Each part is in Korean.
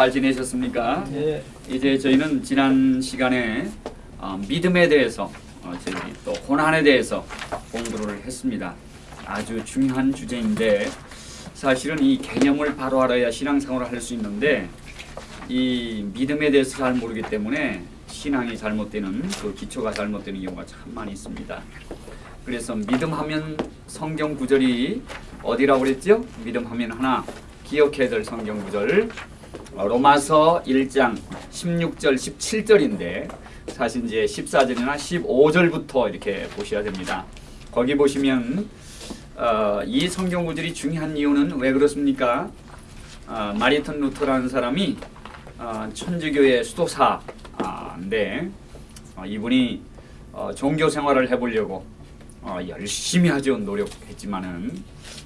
잘 지내셨습니까? 예. 이제 저희는 지난 시간에 어, 믿음에 대해서 어, 저희 또 고난에 대해서 공부를 했습니다. 아주 중요한 주제인데 사실은 이 개념을 바로 알아야 신앙생활을 할 수 있는데 이 믿음에 대해서 잘 모르기 때문에 신앙이 잘못되는 그 기초가 잘못되는 경우가 참 많이 있습니다. 그래서 믿음하면 성경 구절이 어디라고 그랬죠? 믿음하면 하나 기억해야 될 성경 구절 어, 로마서 1장 16절 17절인데 사실 이제 14절이나 15절부터 이렇게 보셔야 됩니다. 거기 보시면 어, 이 성경 구절이 중요한 이유는 왜 그렇습니까? 어, 마리턴 루터라는 사람이 어, 천주교의 수도사인데 어, 이분이 어, 종교 생활을 해보려고 어, 열심히 하죠 노력했지만은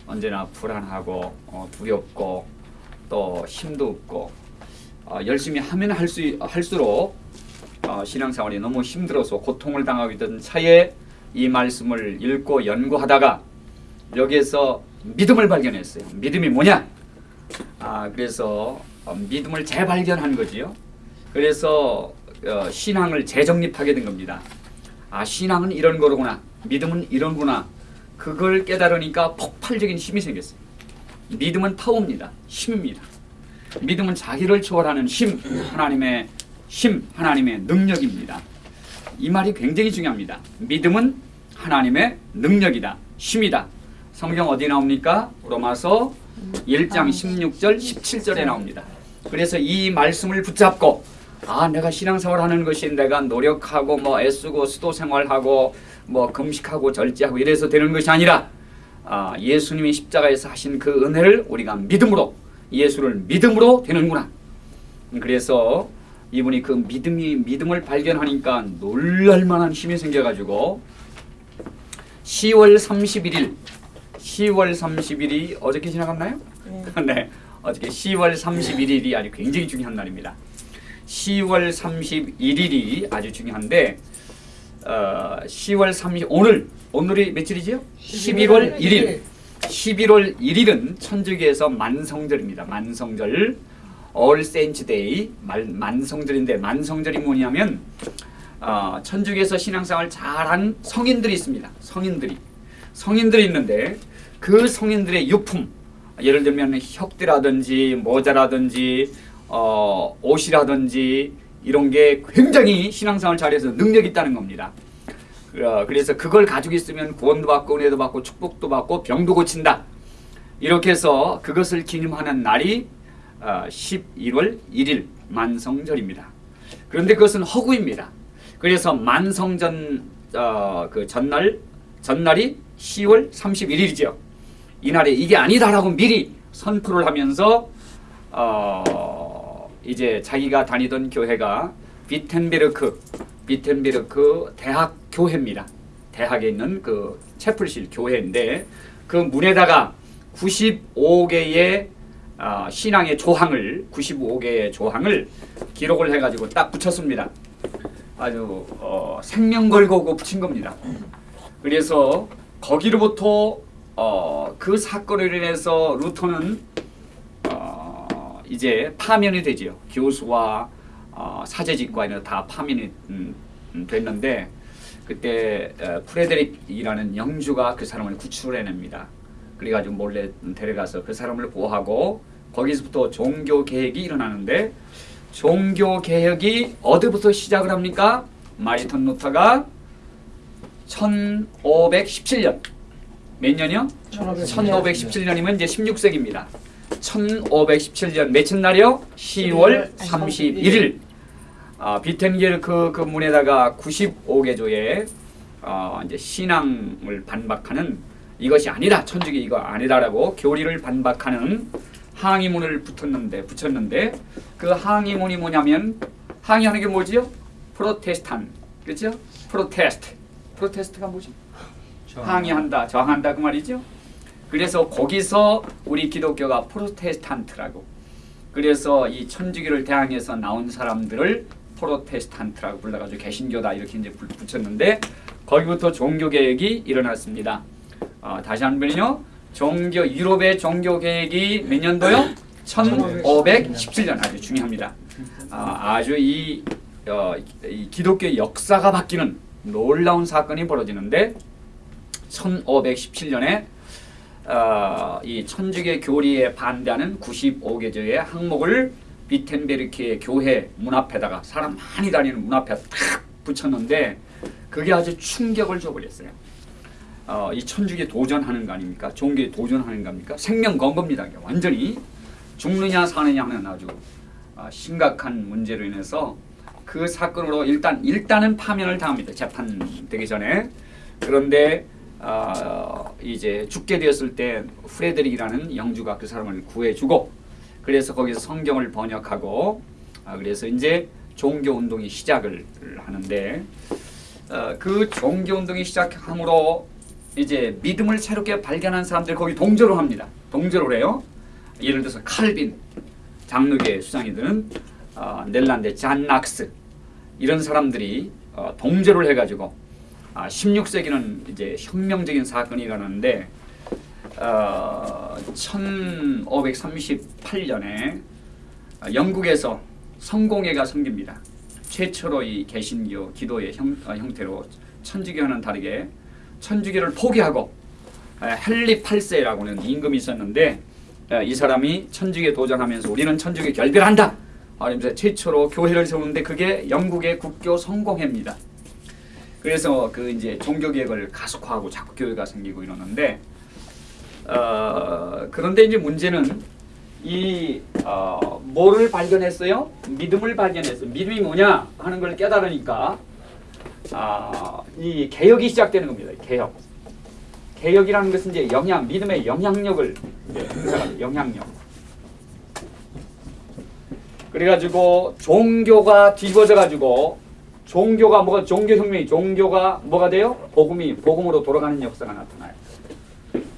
언제나 불안하고 어, 두렵고 또 힘도 없고 어, 열심히 하면 할수 할수록 어, 신앙생활이 너무 힘들어서 고통을 당하고 있던 차에 이 말씀을 읽고 연구하다가 여기에서 믿음을 발견했어요. 믿음이 뭐냐? 아 그래서 어, 믿음을 재발견한 거지요. 그래서 어, 신앙을 재정립하게 된 겁니다. 아 신앙은 이런 거로구나. 믿음은 이런구나. 그걸 깨달으니까 폭발적인 힘이 생겼어요. 믿음은 파워입니다. 힘입니다. 믿음은 자기를 초월하는 힘, 하나님의 힘, 하나님의 능력입니다. 이 말이 굉장히 중요합니다. 믿음은 하나님의 능력이다. 힘이다. 성경 어디 나옵니까? 로마서 1장 16절 17절에 나옵니다. 그래서 이 말씀을 붙잡고 아 내가 신앙생활 하는 것이 내가 노력하고 뭐 애쓰고 수도 생활하고 뭐 금식하고 절제하고 이래서 되는 것이 아니라 아, 예수님이 십자가에서 하신 그 은혜를 우리가 믿음으로 예수를 믿음으로 되는구나. 그래서 이분이 그 믿음이 믿음을 발견하니까 놀랄만한 힘이 생겨가지고 10월 31일 10월 30일이 어저께 지나갔나요? 네. 네, 어저께 10월 31일이 아주 굉장히 중요한 날입니다. 10월 31일이 아주 중요한데 어, 10월 30 오늘 오늘이 며칠이지요? 11월 1일. 11월 1일은 천주교에서 만성절입니다. 만성절 All Saints Day 만, 만성절인데 만성절이 뭐냐면 어, 천주교에서 신앙생활 잘한 성인들이 있습니다. 성인들이 성인들이 있는데 그 성인들의 유품 예를 들면 혁대라든지 모자라든지 어, 옷이라든지 이런 게 굉장히 신앙생활 잘해서 능력이 있다는 겁니다. 어, 그래서 그걸 가지고 있으면 구원도 받고 은혜도 받고 축복도 받고 병도 고친다. 이렇게 해서 그것을 기념하는 날이 어, 11월 1일 만성절입니다. 그런데 그것은 허구입니다. 그래서 만성전 어, 그 전날 전날이 10월 31일이죠. 이날에 이게 아니다라고 미리 선포를 하면서 어, 이제 자기가 다니던 교회가 비텐베르크 비텐베르크 대학 교회입니다. 대학에 있는 그 채플실 교회인데 그 문에다가 95개의 어, 신앙의 조항을 95개의 조항을 기록을 해가지고 딱 붙였습니다. 아주 어, 생명 걸고 붙인 겁니다. 그래서 거기로부터 어, 그 사건으로 인해서 루터는 어, 이제 파면이 되지요. 교수와 어, 사제직과 이런 다 파면이 음, 음, 됐는데 그때 어, 프레데릭이라는 영주가 그 사람을 구출해냅니다. 그래가지고 몰래 데려가서 그 사람을 보호하고 거기서부터 종교 개혁이 일어나는데 종교 개혁이 어디부터 시작을 합니까? 마리턴 루터가 1517년 몇 년이요? 1517 년이면 이제 16세기입니다. 1517년 며칠 날이요? 10월 31일 아, 비텐겔 그, 그 문에다가 95개 조의 어, 이제 신앙을 반박하는 이것이 아니다 천주교 이거 아니다라고 교리를 반박하는 항의문을 붙였는데 붙였는데 그 항의문이 뭐냐면 항의하는 게 뭐지요? 프로테스탄 그렇죠? protest protest가 뭐지? 항의한다 저항한다 그 말이죠. 그래서 거기서 우리 기독교가 프로테스탄트라고 그래서 이 천주교를 대항해서 나온 사람들을 프로테스탄트라고 불러가지고 개신교다 이렇게 이제 붙였는데 거기부터 종교 개혁이 일어났습니다. 어, 다시 한 번요. 종교 유럽의 종교 개혁이 몇 년도요? 1517년 아주 중요합니다. 아, 아주 이, 어, 이 기독교 역사가 바뀌는 놀라운 사건이 벌어지는데 1517년에 어, 이 천주교 교리에 반대하는 95개조의 항목을 비텐베르크의 교회 문 앞에다가 사람 많이 다니는 문 앞에 탁 붙였는데 그게 아주 충격을 줘버렸어요. 어, 이 천주교 도전하는 거 아닙니까? 종교에 도전하는 겁니까? 생명 건 겁니다. 완전히 죽느냐 사느냐 하는 아주 어, 심각한 문제로 인해서 그 사건으로 일단 일단은 파면을 당합니다. 재판되기 전에 그런데 어, 이제 죽게 되었을 때 프레드릭이라는 영주가 그 사람을 구해주고 그래서 거기서 성경을 번역하고 아, 그래서 이제 종교 운동이 시작을 하는데 어, 그 종교 운동이 시작함으로 이제 믿음을 새롭게 발견한 사람들 거기 동조를 합니다. 동조를 해요. 예를 들어서 칼빈 장로계 수장이든 어, 넬란드 잔 낙스 이런 사람들이 어, 동조를 해가지고 아, 16세기는 이제 혁명적인 사건이 일어났는데 어, 1538년에 영국에서 성공회가 생깁니다. 최초로 이 개신교 기도의 형, 어, 형태로 천주교와는 다르게 천주교를 포기하고 에, 헨리 8세라고는 임금이 있었는데 에, 이 사람이 천주교에 도전하면서 우리는 천주교 결별한다. 하면서 최초로 교회를 세우는데 그게 영국의 국교 성공회입니다. 그래서 그 이제 종교 개혁을 가속화하고 자꾸 교회가 생기고 이러는데 어, 그런데 이제 문제는 이 어, 뭐를 발견했어요? 믿음을 발견했어요. 믿음이 뭐냐 하는 걸 깨달으니까 아, 이 개혁이 시작되는 겁니다. 개혁. 개혁이라는 것은 이제 영향, 믿음의 영향력을 영향력. 그래가지고 종교가 뒤집어져가지고 종교가 뭐가 종교혁명이 종교가 뭐가 돼요? 복음이 복음으로 돌아가는 역사가 나타나요.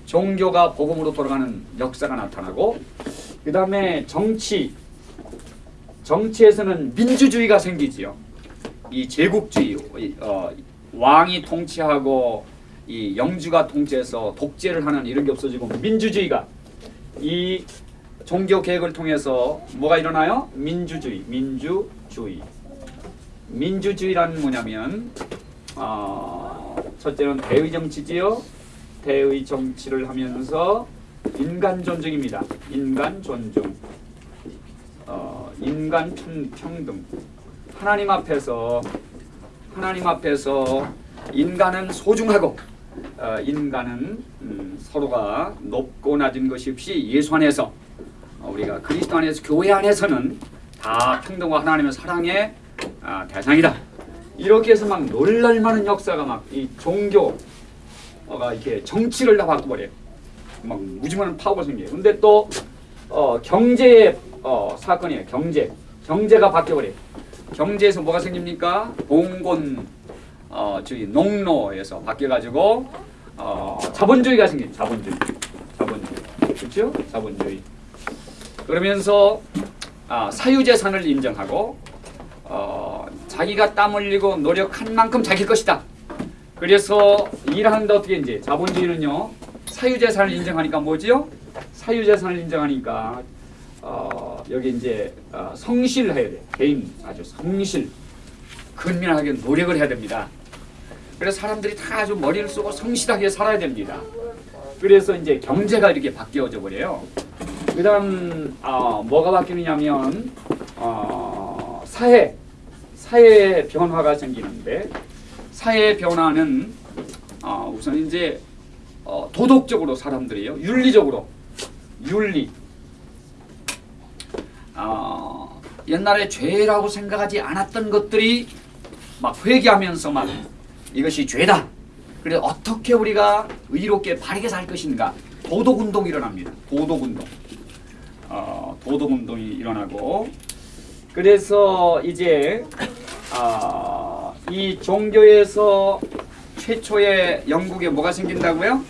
종교가 복음으로 돌아가는 역사가 나타나고 그 다음에 정치 정치에서는 민주주의가 생기지요. 이 제국주의 어, 왕이 통치하고 이 영주가 통치해서 독재를 하는 이런 게 없어지고 민주주의가 이 종교 개혁을 통해서 뭐가 일어나요? 민주주의, 민주주의. 민주주의란 뭐냐면 어, 첫째는 대의 정치지요. 대의 정치를 하면서 인간 존중입니다. 인간 존중. 어, 인간 평, 평등. 하나님 앞에서 하나님 앞에서 인간은 소중하고 어, 인간은 음, 서로가 높고 낮은 것이 없이 예수 안에서 어, 우리가 그리스도 안에서 교회 안에서는 다 평등과 하나님의 사랑의 아, 대상이다. 이렇게 해서 막 놀랄만한 역사가 막 이 종교 가 이렇게 정치를 다 바꿔버려요. 막 무지만한 파워가 생겨요. 근데 또 어, 경제의 어, 사건이에요. 경제. 경제가 바뀌어버려요. 경제에서 뭐가 생깁니까? 봉건 어, 저기 농로에서 바뀌어가지고 어, 자본주의가 생긴 자본주의. 자본주의. 그렇죠? 자본주의. 그러면서 아, 사유재산을 인정하고 어, 자기가 땀 흘리고 노력한 만큼 자기 것이다. 그래서 일하는데 어떻게 이제 자본주의는요 사유재산을 인정하니까 뭐지요? 사유재산을 인정하니까 어, 여기 이제 어, 성실해야 돼. 개인 아주 성실, 근면하게 노력을 해야 됩니다. 그래서 사람들이 다 아주 머리를 쓰고 성실하게 살아야 됩니다. 그래서 이제 경제가 이렇게 바뀌어져 버려요. 그 다음 어, 뭐가 바뀌느냐면 어, 사회 사회 변화가 생기는데 사회 변화는 어, 우선 이제 어, 도덕적으로 사람들이요 윤리적으로 윤리 어, 옛날에 죄라고 생각하지 않았던 것들이 막 회개하면서 막 이것이 죄다. 그래서 어떻게 우리가 의롭게 바르게 살 것인가 도덕 운동이 일어납니다. 도덕 운동. 어, 도덕 운동이 일어나고 그래서 이제 아, 이 종교에서 최초의 영국에 뭐가 생긴다고요?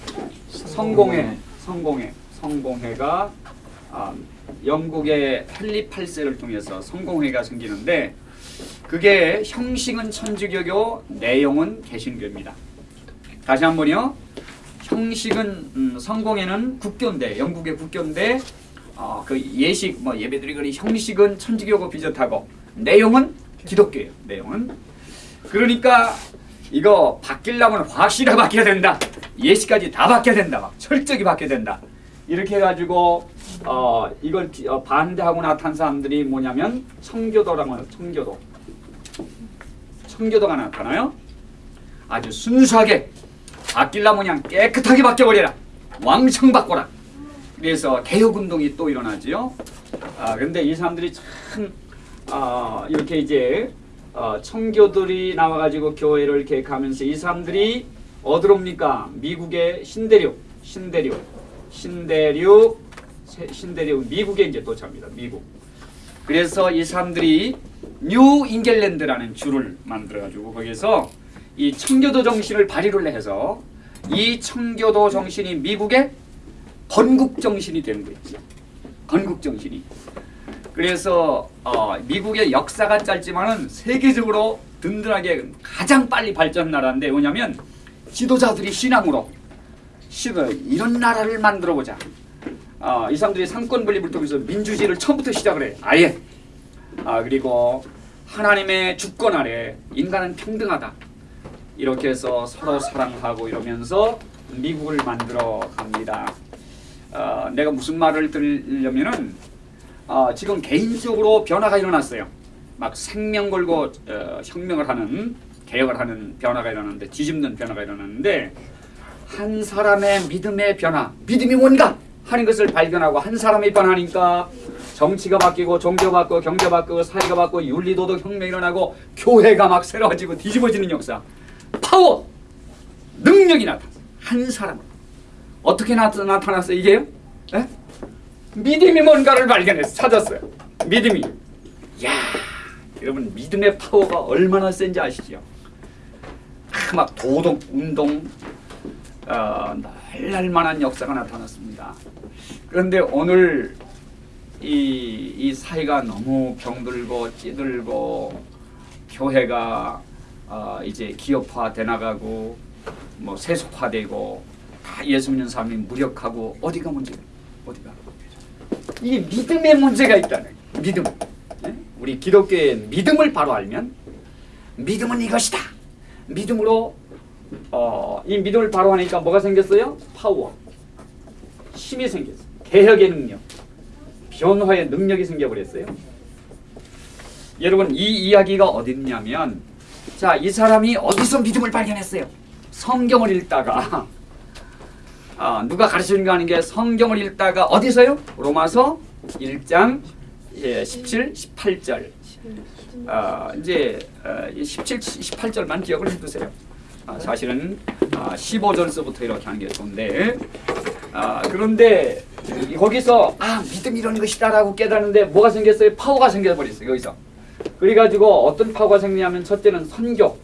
성공회, 성공회, 성공회가 아, 영국의 헨리 8세를 통해서 성공회가 생기는데 그게 형식은 천주교교, 내용은 개신교입니다. 다시 한번요. 형식은 음, 성공회는 국교인데 영국의 국교인데 어, 그 예식 뭐 예배드리거리 형식은 천주교고 비슷하고 내용은 기독교예요. 내용은 그러니까 이거 바뀌려면 확실하게 바뀌어야 된다. 예식까지 다 바뀌어야 된다. 막 철저히 바뀌어야 된다. 이렇게 해가지고 어 이걸 기- 어, 반대하고 나타난 사람들이 뭐냐면 청교도라고 해요. 청교도. 청교도가 나타나요. 아주 순수하게 바뀌려면 그냥 깨끗하게 바뀌어버려라. 왕청 바꿔라. 그래서 개혁운동이 또 일어나지요. 아, 근데 이 사람들이 참, 아, 이렇게 이제, 어, 청교들이 나와가지고 교회를 가면서 이 사람들이 어디로 옵니까? 미국의 신대륙, 신대륙, 신대륙, 세- 신대륙, 미국에 이제 도착합니다. 미국. 그래서 이 사람들이 뉴 잉글랜드라는 주를 만들어가지고 거기서 이 청교도 정신을 발휘를 해서 이 청교도 정신이 미국의 건국 정신이 되는 거죠. 건국 정신이. 그래서 어, 미국의 역사가 짧지만은 세계적으로 든든하게 가장 빨리 발전 나라인데 뭐냐면 지도자들이 신앙으로 이런 나라를 만들어 보자. 어, 이 사람들이 상권 분립을 통해서 민주주의를 처음부터 시작을 해. 아예. 아 그리고 하나님의 주권 아래 인간은 평등하다. 이렇게 해서 서로 사랑하고 이러면서 미국을 만들어 갑니다. 어, 내가 무슨 말을 들으려면은 어, 지금 개인적으로 변화가 일어났어요. 막 생명 걸고 어, 혁명을 하는 개혁을 하는 변화가 일어났는데 뒤집는 변화가 일어났는데 한 사람의 믿음의 변화, 믿음이 뭔가 하는 것을 발견하고 한 사람이 변하니까 정치가 바뀌고 종교 바뀌고 경제 바뀌고 사회가 바뀌고 윤리도덕 혁명이 일어나고 교회가 막 새로워지고 뒤집어지는 역사 파워 능력이 나타났어 한 사람 어떻게 나타, 나타났어 이게요? 에? 믿음이 뭔가를 발견해서 찾았어요 믿음이 야 여러분 믿음의 파워가 얼마나 센지 아시죠? 아, 막 도덕 운동 어, 날날 만한 역사가 나타났습니다. 그런데 오늘 이, 이 사회가 너무 병들고 찌들고 교회가 어, 이제 기업화 돼 나가고 뭐 세속화되고 다 예수 믿는 사람이 무력하고 어디가 문제가 어디가 이게 믿음의 문제가 있다는 거예요. 믿음. 예? 우리 기독교의 믿음을 바로 알면 믿음은 이것이다. 믿음으로 어, 이 믿음을 바로 하니까 뭐가 생겼어요? 파워. 힘이 생겼어요. 개혁의 능력. 변화의 능력이 생겨버렸어요. 여러분 이 이야기가 어디 있냐면 자 이 사람이 어디서 믿음을 발견했어요? 성경을 읽다가 아, 누가 가르치는 거 아닌 게 성경을 읽다가 어디서요? 로마서 1장 예, 17, 18절 아, 이제 어, 이 17, 18절만 기억을 해두세요. 아, 사실은 아, 15절서부터 이렇게 하는 게 좋은데 아, 그런데 거기서 아 믿음 이런 것이다라고 깨닫는데 뭐가 생겼어요? 파워가 생겨버렸어요. 여기서 그래가지고 어떤 파워가 생기냐면 첫째는 선교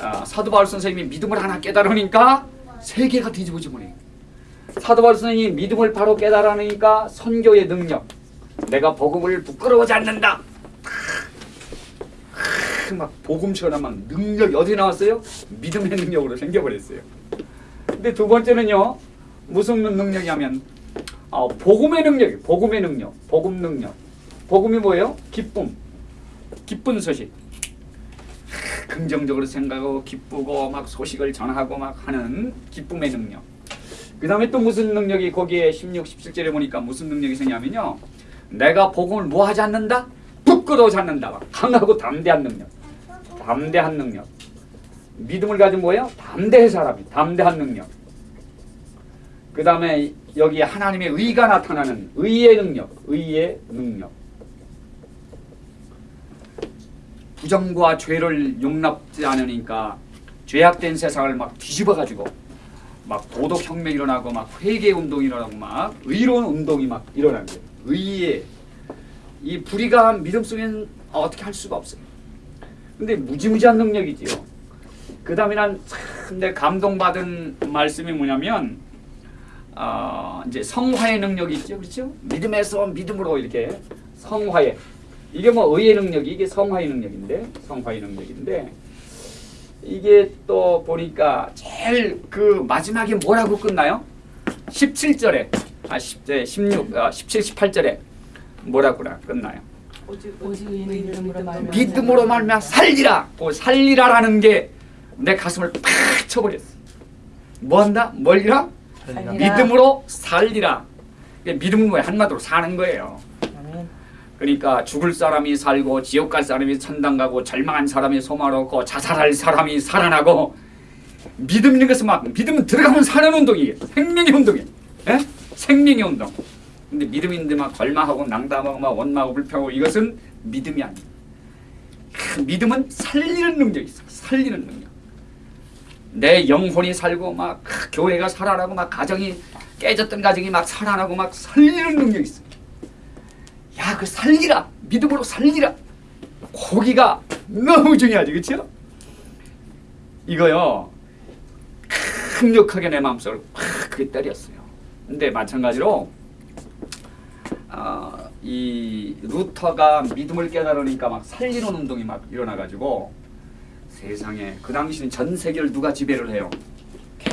아, 사도 바울 선생님이 믿음을 하나 깨달으니까 세계가 뒤집어져 버려요. 사도 바울 선생님이 믿음을 바로 깨달으니까 선교의 능력 내가 복음을 부끄러워하지 않는다. 막 복음처럼 막 능력이 어디 나왔어요? 믿음의 능력으로 생겨버렸어요. 근데 두 번째는요 무슨 능력이냐면 어, 복음의 능력이 복음의 능력, 복음 능력. 복음이 뭐예요? 기쁨, 기쁜 소식. 긍정적으로 생각하고 기쁘고 막 소식을 전하고 막 하는 기쁨의 능력. 그 다음에 또 무슨 능력이 거기에 16, 17절에 보니까 무슨 능력이 생기냐면요. 내가 복음을 뭐 하지 않는다? 부끄러워하지 않는다. 막 강하고 담대한 능력. 담대한 능력. 믿음을 가진 뭐예요? 담대한 사람이. 담대한 능력. 그 다음에 여기 하나님의 의가 나타나는 의의 능력. 의의 능력. 부정과 죄를 용납지 않으니까 죄악된 세상을 막 뒤집어가지고 막 도덕 혁명이 일어나고 막 회개 운동이 일어나고 막 의로운 운동이 막 일어나는 거예요. 의의 이 불의가 믿음 속에는 어떻게 할 수가 없어요. 근데 무지무지한 능력이지요. 그 다음에 난참내 감동받은 말씀이 뭐냐면 어, 이제 성화의 능력이 있죠, 그렇죠? 믿음에서 믿음으로 이렇게 성화의 이게 뭐 의의 능력이 이게 성화의 능력인데 성화의 능력인데 이게 또 보니까 제일 그 마지막에 뭐라고 끝나요? 17절에 아 10제 16, 아, 17, 18절에 뭐라고나 끝나요. 오직 믿음으로 말미암아 살리라. 그 살리라라는 게 내 가슴을 팍 쳐버렸어. 뭐 한다? 뭘리라? 살리라. 믿음으로 살리라. 이게 믿음은 뭐야? 한마디로 사는 거예요. 그러니까 죽을 사람이 살고 지옥 갈 사람이 천당 가고 절망한 사람이 소망을 얻고 자살할 사람이 살아나고 믿음 있는 것은 막 믿음 들어가면 사는 운동이에요. 생명의 운동이에요. 예? 생명의 운동. 근데 믿음 있는데 막 절망하고 낭담하고 막 원망하고 불평하고 이것은 믿음이 아니에요. 그 믿음은 살리는 능력이 있어. 살리는 능력. 내 영혼이 살고 막그 교회가 살아나고 막 가정이 깨졌던 가정이 막 살아나고 막 살리는 능력이 있어. 야, 그 살리라. 믿음으로 살리라. 고기가 너무 중요하지, 그렇죠? 이거요. 강력하게 내 마음속을 팍 그게 때렸어요. 근데 마찬가지로 어, 이 루터가 믿음을 깨달으니까 막 살리는 운동이 막 일어나가지고 세상에 그 당시는 전 세계를 누가 지배를 해요?